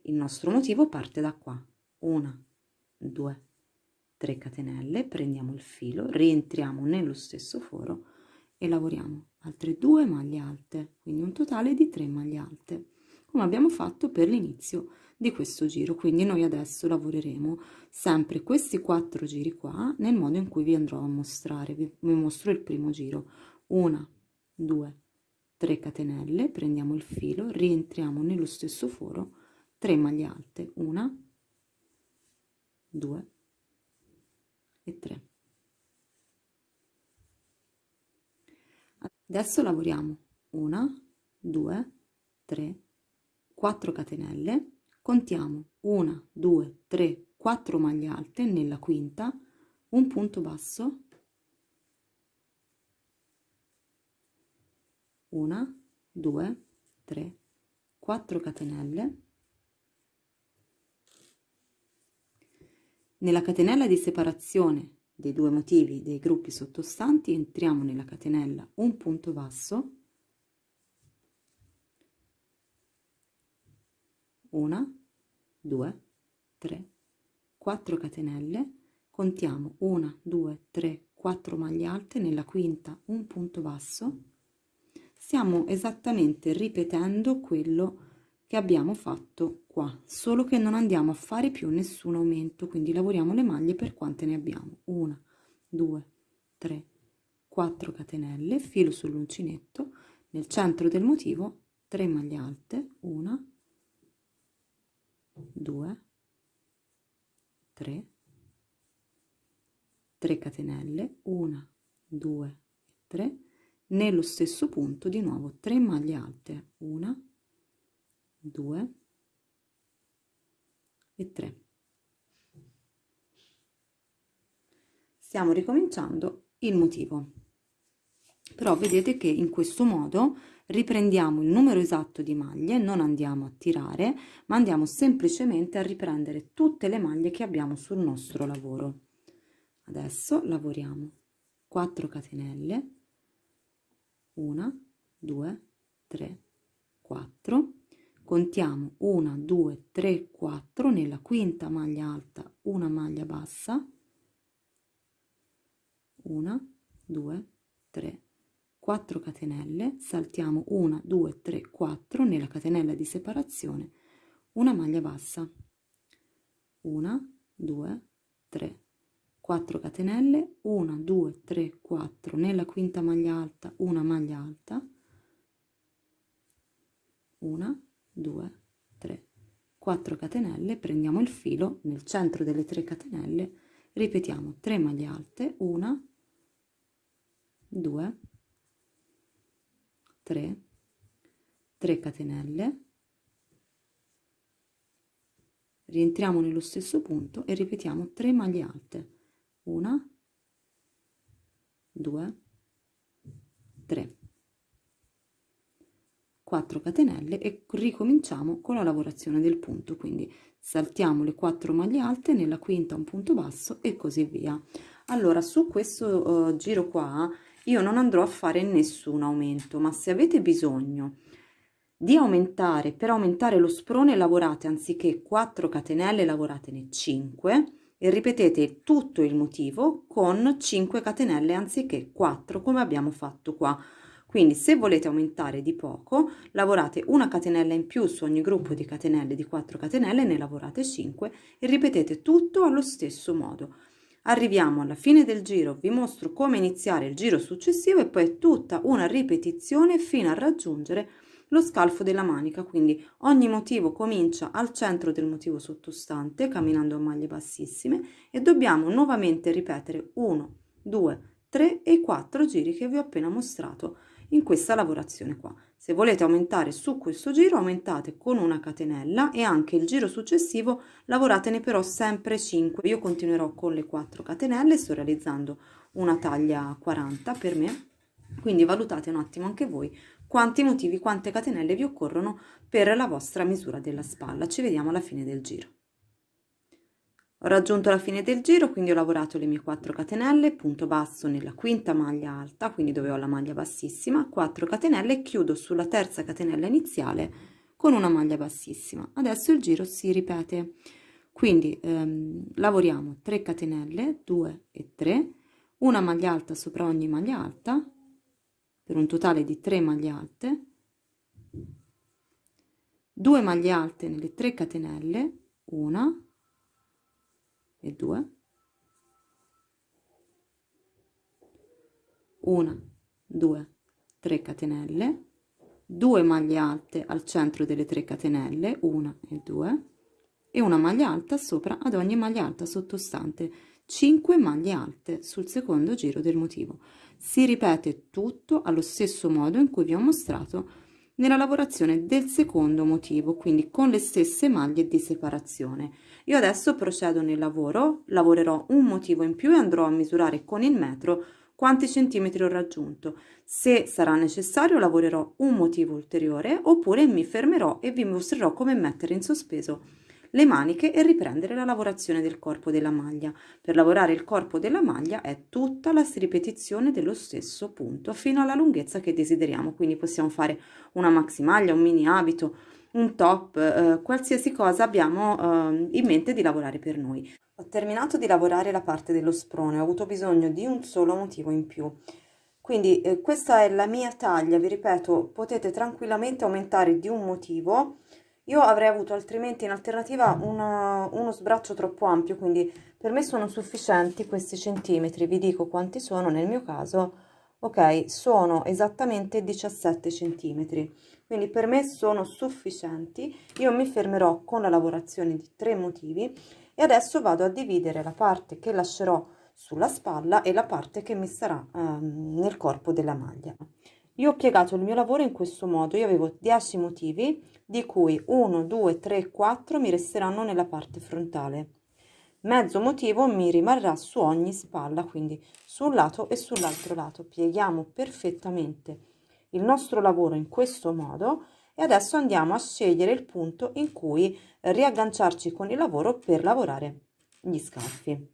Il nostro motivo parte da qua. 1 2 3 catenelle prendiamo il filo rientriamo nello stesso foro e lavoriamo. Altre due maglie alte quindi un totale di 3 maglie alte come abbiamo fatto per l'inizio di questo giro quindi noi adesso lavoreremo sempre questi quattro giri qua nel modo in cui vi andrò a mostrare. Vi, vi mostro il primo giro. Una due tre catenelle prendiamo il filo rientriamo nello stesso foro 3 maglie alte una due e 3 adesso lavoriamo. Una due tre 4 catenelle contiamo 1 2 3 4 maglie alte nella quinta un punto basso. Una 2 3 4 catenelle. Nella catenella di separazione dei due motivi dei gruppi sottostanti entriamo nella catenella un punto basso una, due, tre, quattro catenelle, contiamo una, due, tre, quattro maglie alte, nella quinta un punto basso, stiamo esattamente ripetendo quello che abbiamo fatto qua, solo che non andiamo a fare più nessun aumento, quindi lavoriamo le maglie per quante ne abbiamo, una, due, tre, quattro catenelle, filo sull'uncinetto, nel centro del motivo 3 maglie alte, una, 2 3 3 catenelle. 1 2 3 nello stesso punto di nuovo 3 maglie alte. 1 2 e 3 stiamo ricominciando il motivo. Però vedete che in questo modo riprendiamo il numero esatto di maglie, non andiamo a tirare, ma andiamo semplicemente a riprendere tutte le maglie che abbiamo sul nostro lavoro. Adesso lavoriamo 4 catenelle, 1, 2, 3, 4, contiamo 1, 2, 3, 4, nella quinta maglia alta una maglia bassa, 1, 2, 3, 4 catenelle saltiamo 1 2 3 4 nella catenella di separazione una maglia bassa. 1 2 3 4 catenelle 1 2 3 4 nella quinta maglia alta una maglia alta. 1 2 3 4 catenelle prendiamo il filo nel centro delle 3 catenelle ripetiamo 3 maglie alte 1 2 3 3 catenelle. Rientriamo nello stesso punto e ripetiamo 3 maglie alte. 1 2 3 4 catenelle e ricominciamo con la lavorazione del punto. Quindi saltiamo le 4 maglie alte nella quinta un punto basso e così via. Allora su questo uh, giro qua io non andrò a fare nessun aumento, ma se avete bisogno di aumentare, per aumentare lo sprone lavorate anziché 4 catenelle, lavoratene 5 e ripetete tutto il motivo con 5 catenelle anziché 4 come abbiamo fatto qua Quindi se volete aumentare di poco, lavorate una catenella in più su ogni gruppo di catenelle di 4 catenelle, ne lavorate 5 e ripetete tutto allo stesso modo. Arriviamo alla fine del giro, vi mostro come iniziare il giro successivo e poi tutta una ripetizione fino a raggiungere lo scalfo della manica, quindi ogni motivo comincia al centro del motivo sottostante, camminando a maglie bassissime e dobbiamo nuovamente ripetere 1, 2, 3 e 4 giri che vi ho appena mostrato in questa lavorazione qua. Se volete aumentare su questo giro aumentate con una catenella e anche il giro successivo lavoratene però sempre 5. Io continuerò con le 4 catenelle, sto realizzando una taglia 40 per me, quindi valutate un attimo anche voi quanti motivi, quante catenelle vi occorrono per la vostra misura della spalla. Ci vediamo alla fine del giro. Ho raggiunto la fine del giro, quindi ho lavorato le mie 4 catenelle, punto basso nella quinta maglia alta, quindi dove ho la maglia bassissima, 4 catenelle chiudo sulla terza catenella iniziale con una maglia bassissima. Adesso il giro si ripete, quindi ehm, lavoriamo 3 catenelle, 2 e 3, una maglia alta sopra ogni maglia alta, per un totale di 3 maglie alte, 2 maglie alte nelle 3 catenelle, una, e 2 1 2 3 catenelle. 2 maglie alte al centro delle 3 catenelle 1 e 2 e una maglia alta sopra ad ogni maglia alta sottostante. 5 maglie alte sul secondo giro del motivo. Si ripete tutto allo stesso modo in cui vi ho mostrato nella lavorazione del secondo motivo quindi con le stesse maglie di separazione io adesso procedo nel lavoro, lavorerò un motivo in più e andrò a misurare con il metro quanti centimetri ho raggiunto. Se sarà necessario lavorerò un motivo ulteriore oppure mi fermerò e vi mostrerò come mettere in sospeso le maniche e riprendere la lavorazione del corpo della maglia. Per lavorare il corpo della maglia è tutta la ripetizione dello stesso punto fino alla lunghezza che desideriamo, quindi possiamo fare una maxi maglia, un mini abito, un top, eh, qualsiasi cosa abbiamo eh, in mente di lavorare per noi. Ho terminato di lavorare la parte dello sprone, ho avuto bisogno di un solo motivo in più. Quindi eh, questa è la mia taglia, vi ripeto, potete tranquillamente aumentare di un motivo. Io avrei avuto altrimenti in alternativa una, uno sbraccio troppo ampio, quindi per me sono sufficienti questi centimetri, vi dico quanti sono nel mio caso, ok, sono esattamente 17 centimetri. Quindi per me sono sufficienti io mi fermerò con la lavorazione di tre motivi e adesso vado a dividere la parte che lascerò sulla spalla e la parte che mi sarà ehm, nel corpo della maglia io ho piegato il mio lavoro in questo modo. Io avevo 10 motivi di cui 1 2 3 4 mi resteranno nella parte frontale. Mezzo motivo mi rimarrà su ogni spalla quindi sul lato e sull'altro lato. Pieghiamo perfettamente il nostro lavoro in questo modo e adesso andiamo a scegliere il punto in cui riagganciarci con il lavoro per lavorare gli scalfi.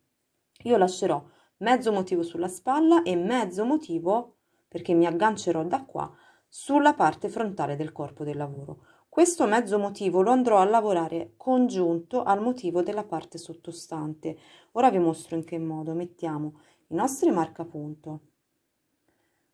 Io lascerò mezzo motivo sulla spalla e mezzo motivo perché mi aggancerò da qua sulla parte frontale del corpo del lavoro. Questo mezzo motivo lo andrò a lavorare congiunto al motivo della parte sottostante. Ora vi mostro in che modo mettiamo i nostri marcapunto.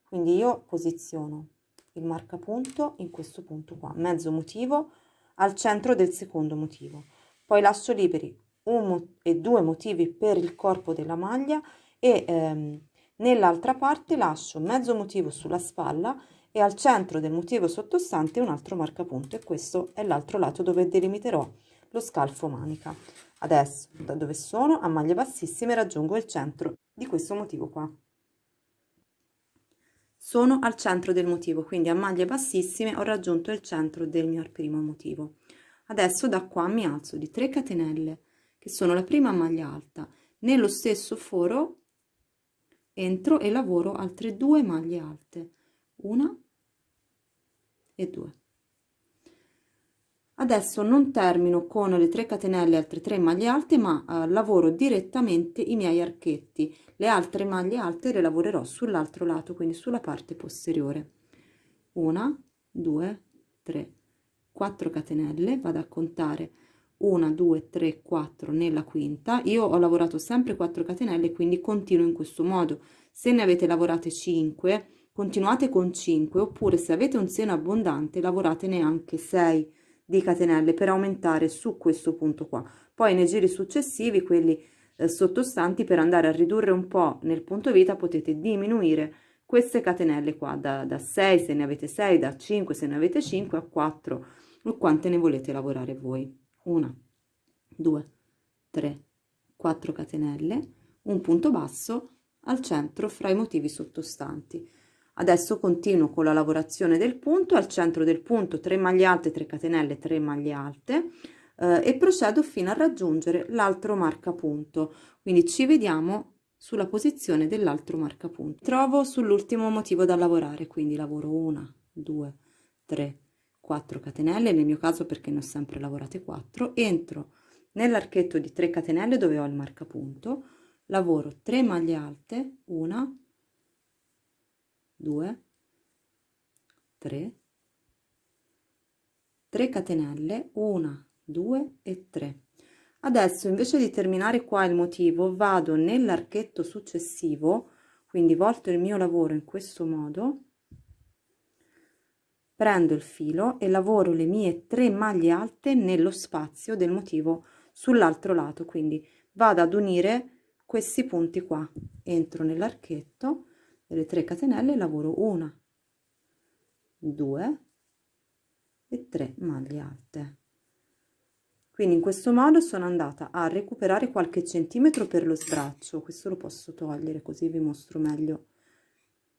Quindi io posiziono il marcapunto in questo punto qua, mezzo motivo al centro del secondo motivo. Poi lascio liberi un e due motivi per il corpo della maglia e ehm, nell'altra parte lascio mezzo motivo sulla spalla e al centro del motivo sottostante un altro marcapunto e questo è l'altro lato dove delimiterò lo scalfo manica. Adesso da dove sono a maglie bassissime raggiungo il centro di questo motivo qua. Sono al centro del motivo quindi a maglie bassissime ho raggiunto il centro del mio primo motivo. Adesso da qua mi alzo di 3 catenelle che sono la prima maglia alta. Nello stesso foro entro e lavoro altre due maglie alte una e due. Adesso non termino con le 3 catenelle altre 3 maglie alte ma eh, lavoro direttamente i miei archetti. Le altre maglie alte le lavorerò sull'altro lato quindi sulla parte posteriore. Una due tre 4 catenelle vado a contare 1 2 3 4 nella quinta. Io ho lavorato sempre 4 catenelle quindi continuo in questo modo. Se ne avete lavorate 5 continuate con 5 oppure se avete un seno abbondante lavorate neanche 6 di catenelle per aumentare su questo punto qua. Poi nei giri successivi quelli eh, sottostanti per andare a ridurre un po' nel punto vita potete diminuire queste catenelle qua da, da 6 se ne avete 6 da 5 se ne avete 5 a 4 o quante ne volete lavorare voi 1 2 3 4 catenelle un punto basso al centro fra i motivi sottostanti. Adesso continuo con la lavorazione del punto al centro del punto 3 maglie alte 3 catenelle 3 maglie alte eh, e procedo fino a raggiungere l'altro marcapunto. Quindi ci vediamo sulla posizione dell'altro marcapunto. Trovo sull'ultimo motivo da lavorare quindi lavoro 1 2 3 4 catenelle nel mio caso perché ne ho sempre lavorate 4 entro nell'archetto di 3 catenelle dove ho il marcapunto lavoro 3 maglie alte 1 2 3 3 catenelle 1 2 e 3 adesso invece di terminare qua il motivo vado nell'archetto successivo quindi volto il mio lavoro in questo modo prendo il filo e lavoro le mie 3 maglie alte nello spazio del motivo sull'altro lato quindi vado ad unire questi punti qua. Entro nell'archetto delle 3 catenelle lavoro una 2 e 3 maglie alte. Quindi in questo modo sono andata a recuperare qualche centimetro per lo sbraccio. Questo lo posso togliere così vi mostro meglio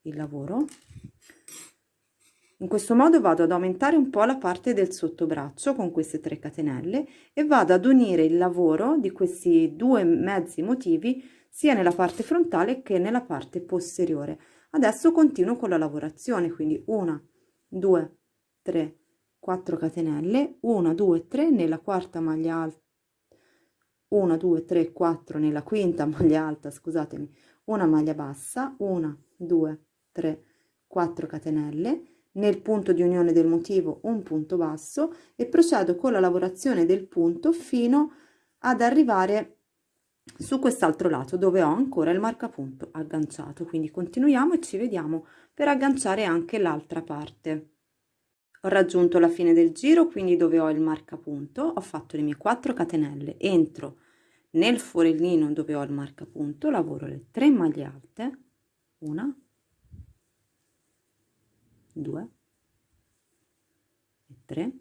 il lavoro in questo modo vado ad aumentare un po' la parte del sottobraccio con queste 3 catenelle e vado ad unire il lavoro di questi due mezzi motivi sia nella parte frontale che nella parte posteriore. Adesso continuo con la lavorazione quindi 1 2 3 4 catenelle 1 2 3 nella quarta maglia alta 1 2 3 4 nella quinta maglia alta scusatemi una maglia bassa 1 2 3 4 catenelle nel punto di unione del motivo un punto basso e procedo con la lavorazione del punto fino ad arrivare su quest'altro lato dove ho ancora il marcapunto agganciato. Quindi continuiamo e ci vediamo per agganciare anche l'altra parte. Ho raggiunto la fine del giro quindi dove ho il marcapunto ho fatto le mie 4 catenelle. Entro nel forellino dove ho il marcapunto lavoro le 3 maglie alte una 2 e 3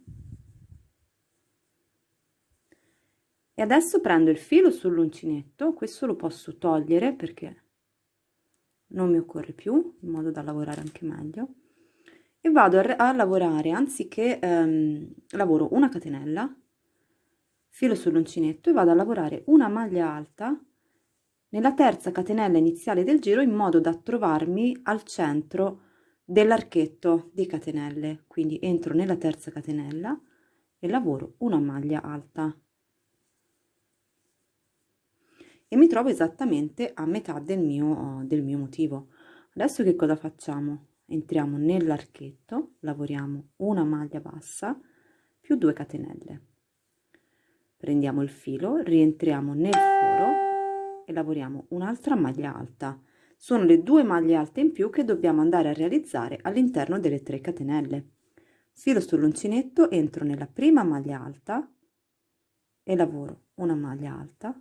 e adesso prendo il filo sull'uncinetto questo lo posso togliere perché non mi occorre più in modo da lavorare anche meglio. E vado a, a lavorare anziché ehm, lavoro una catenella filo sull'uncinetto e vado a lavorare una maglia alta nella terza catenella iniziale del giro in modo da trovarmi al centro dell'archetto di catenelle. Quindi entro nella terza catenella e lavoro una maglia alta. E mi trovo esattamente a metà del mio del mio motivo. Adesso che cosa facciamo? Entriamo nell'archetto lavoriamo una maglia bassa più 2 catenelle. Prendiamo il filo rientriamo nel foro e lavoriamo un'altra maglia alta sono le due maglie alte in più che dobbiamo andare a realizzare all'interno delle 3 catenelle. Filo sull'uncinetto entro nella prima maglia alta e lavoro una maglia alta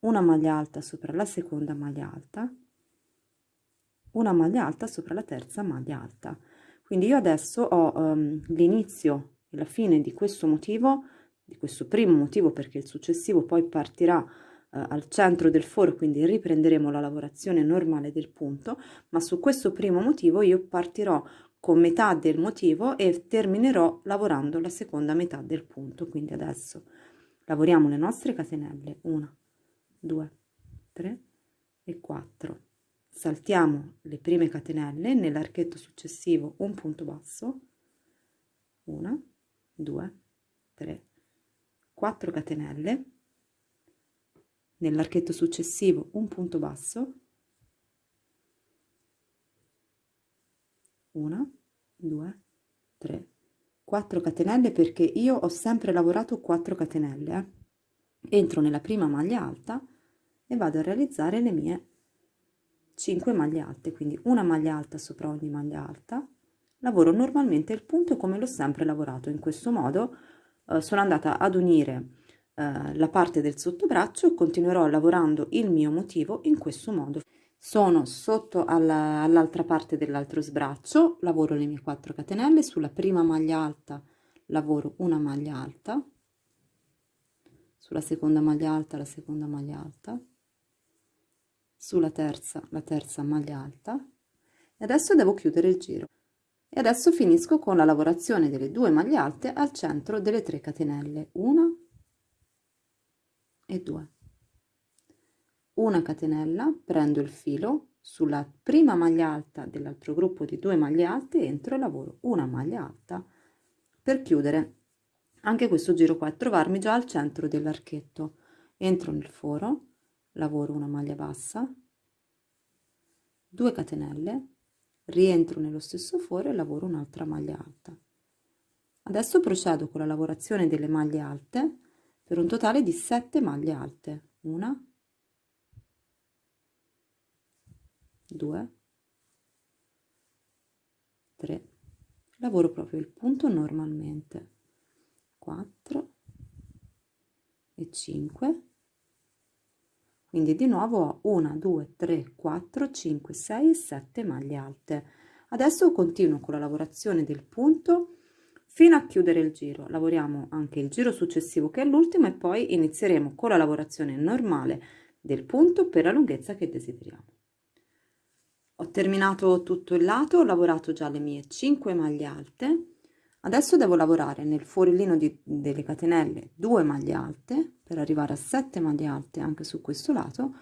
una maglia alta sopra la seconda maglia alta una maglia alta sopra la terza maglia alta. Quindi io adesso ho um, l'inizio e la fine di questo motivo di questo primo motivo perché il successivo poi partirà eh, al centro del foro quindi riprenderemo la lavorazione normale del punto ma su questo primo motivo io partirò con metà del motivo e terminerò lavorando la seconda metà del punto quindi adesso lavoriamo le nostre catenelle 1 2 3 e 4 saltiamo le prime catenelle nell'archetto successivo un punto basso 1 2 3 4 catenelle nell'archetto successivo un punto basso 1 2 3 4 catenelle perché io ho sempre lavorato 4 catenelle eh. entro nella prima maglia alta e vado a realizzare le mie 5 maglie alte quindi una maglia alta sopra ogni maglia alta lavoro normalmente il punto come l'ho sempre lavorato in questo modo eh, sono andata ad unire eh, la parte del sottobraccio e continuerò lavorando il mio motivo in questo modo. Sono sotto all'altra all parte dell'altro sbraccio lavoro le mie 4 catenelle sulla prima maglia alta lavoro una maglia alta sulla seconda maglia alta la seconda maglia alta sulla terza la terza maglia alta e adesso devo chiudere il giro. E adesso finisco con la lavorazione delle due maglie alte al centro delle 3 catenelle una e due. Una catenella prendo il filo sulla prima maglia alta dell'altro gruppo di due maglie alte entro e lavoro una maglia alta per chiudere. Anche questo giro qua e trovarmi già al centro dell'archetto. Entro nel foro lavoro una maglia bassa 2 catenelle rientro nello stesso foro e lavoro un'altra maglia alta. Adesso procedo con la lavorazione delle maglie alte per un totale di 7 maglie alte. Una. 2 3 lavoro proprio il punto normalmente. 4 e 5 quindi di nuovo ho 1 2 3 4 5 6 e 7 maglie alte. Adesso continuo con la lavorazione del punto fino a chiudere il giro. Lavoriamo anche il giro successivo che è l'ultimo e poi inizieremo con la lavorazione normale del punto per la lunghezza che desideriamo. Ho terminato tutto il lato ho lavorato già le mie 5 maglie alte. Adesso devo lavorare nel fuorellino di, delle catenelle 2 maglie alte per arrivare a 7 maglie alte anche su questo lato.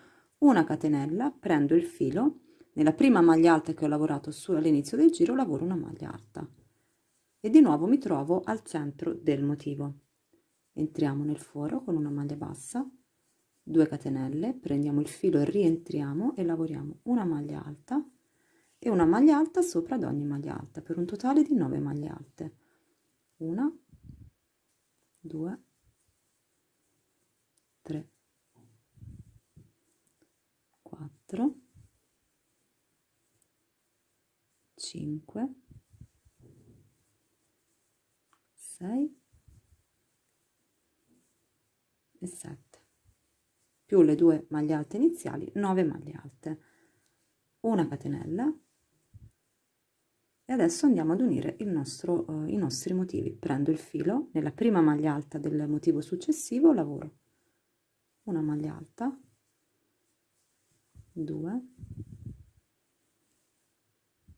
Una catenella prendo il filo. Nella prima maglia alta che ho lavorato all'inizio del giro lavoro una maglia alta e di nuovo mi trovo al centro del motivo. Entriamo nel foro con una maglia bassa 2 catenelle prendiamo il filo e rientriamo e lavoriamo una maglia alta e una maglia alta sopra ad ogni maglia alta per un totale di 9 maglie alte. Una 2 3 4 5 6 e 7 più le due maglie alte iniziali 9 maglie alte. Una catenella. E adesso andiamo ad unire il nostro uh, i nostri motivi. Prendo il filo nella prima maglia alta del motivo successivo lavoro una maglia alta 2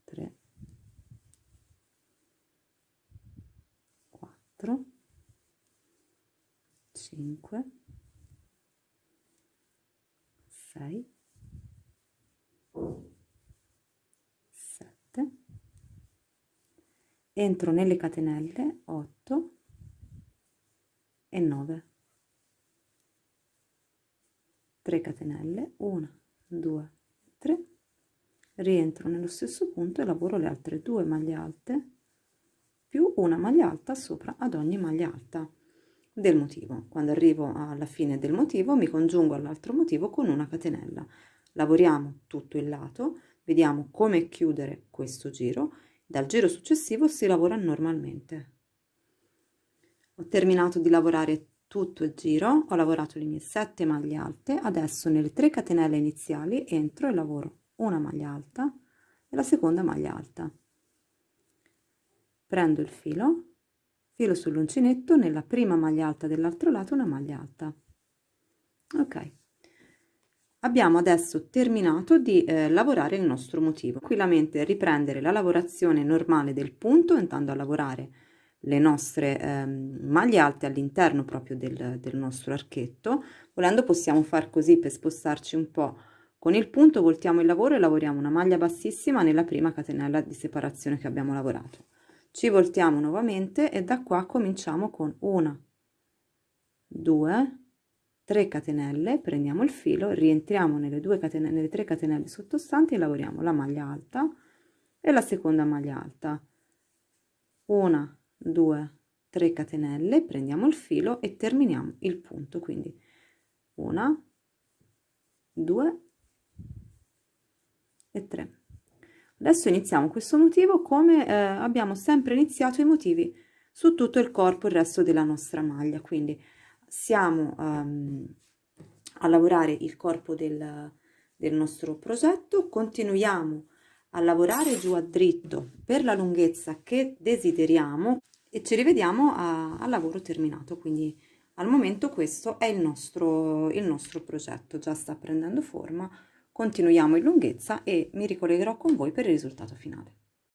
3 4 5 6 7 entro nelle catenelle 8 e 9 3 catenelle 1 2 3 rientro nello stesso punto e lavoro le altre due maglie alte più una maglia alta sopra ad ogni maglia alta del motivo. Quando arrivo alla fine del motivo mi congiungo all'altro motivo con una catenella. Lavoriamo tutto il lato, vediamo come chiudere questo giro. Dal giro successivo si lavora normalmente. Ho terminato di lavorare tutto il giro, ho lavorato le mie 7 maglie alte, adesso nelle 3 catenelle iniziali entro e lavoro una maglia alta e la seconda maglia alta. Prendo il filo filo sull'uncinetto nella prima maglia alta dell'altro lato una maglia alta. Ok. Abbiamo adesso terminato di eh, lavorare il nostro motivo. Tranquillamente riprendere la lavorazione normale del punto andando a lavorare le nostre eh, maglie alte all'interno proprio del, del nostro archetto. Volendo possiamo far così per spostarci un po con il punto voltiamo il lavoro e lavoriamo una maglia bassissima nella prima catenella di separazione che abbiamo lavorato ci voltiamo nuovamente e da qua cominciamo con una 2 3 catenelle prendiamo il filo rientriamo nelle due catenelle nelle 3 catenelle sottostanti e lavoriamo la maglia alta e la seconda maglia alta. 1 2 3 catenelle prendiamo il filo e terminiamo il punto. Quindi una 2 e 3 adesso iniziamo questo motivo come eh, abbiamo sempre iniziato i motivi su tutto il corpo il resto della nostra maglia. Quindi siamo um, a lavorare il corpo del, del nostro progetto continuiamo a lavorare giù a dritto per la lunghezza che desideriamo e ci rivediamo al lavoro terminato. Quindi al momento questo è il nostro, il nostro progetto. Già sta prendendo forma continuiamo in lunghezza e mi ricollegherò con voi per il risultato finale